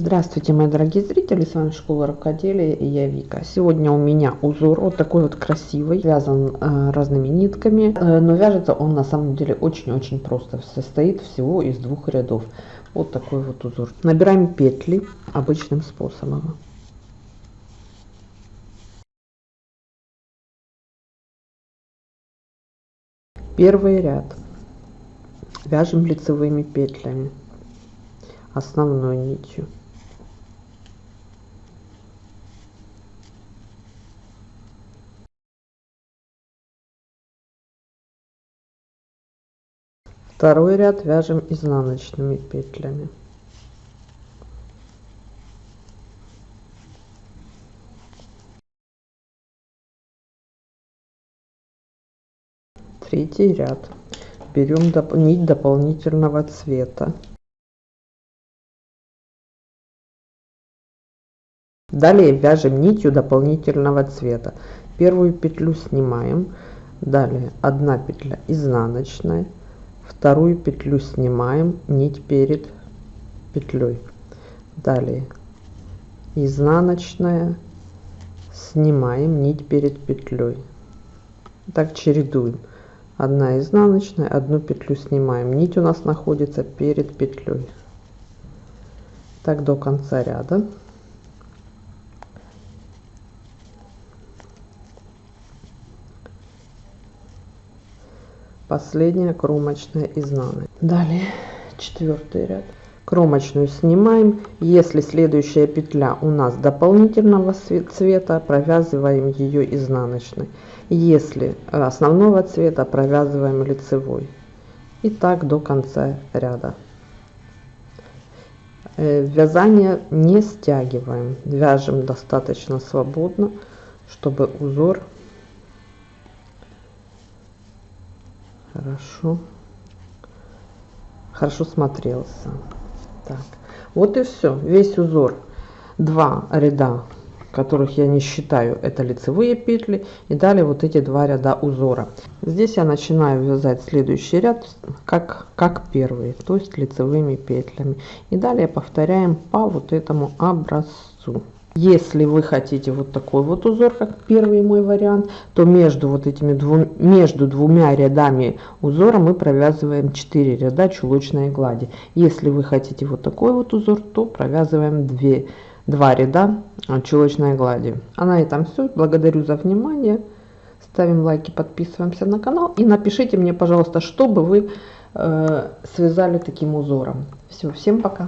Здравствуйте, мои дорогие зрители, с вами Школа Рукоделия и я Вика. Сегодня у меня узор вот такой вот красивый, связан э, разными нитками, э, но вяжется он на самом деле очень-очень просто, состоит всего из двух рядов. Вот такой вот узор. Набираем петли обычным способом. Первый ряд вяжем лицевыми петлями основной нитью второй ряд вяжем изнаночными петлями. Третий ряд. Берем нить дополнительного цвета. Далее вяжем нитью дополнительного цвета. Первую петлю снимаем. Далее 1 петля изнаночная вторую петлю снимаем нить перед петлей. Далее. Изнаночная. Снимаем нить перед петлей. Так чередуем. 1 изнаночная одну петлю снимаем. Нить у нас находится перед петлей. Так до конца ряда последняя кромочная изнаночная далее четвертый ряд. Кромочную снимаем. Если следующая петля у нас дополнительного цвета провязываем ее изнаночной. Если основного цвета провязываем лицевой. И так до конца ряда. Э, вязание не стягиваем. Вяжем достаточно свободно чтобы узор хорошо. Хорошо смотрелся. Так. Вот и все весь узор. Два ряда которых я не считаю это лицевые петли и далее вот эти два ряда узора. Здесь я начинаю вязать следующий ряд как как первый то есть лицевыми петлями. И далее повторяем по вот этому образцу если вы хотите вот такой вот узор, как первый мой вариант, то между вот этими двум, между двумя рядами узора мы провязываем 4 ряда чулочной глади. Если вы хотите вот такой вот узор, то провязываем 2, 2 ряда а, чулочной глади. А на этом все. Благодарю за внимание. Ставим лайки, подписываемся на канал. И напишите мне, пожалуйста, что бы вы э, связали таким узором. Все, всем пока.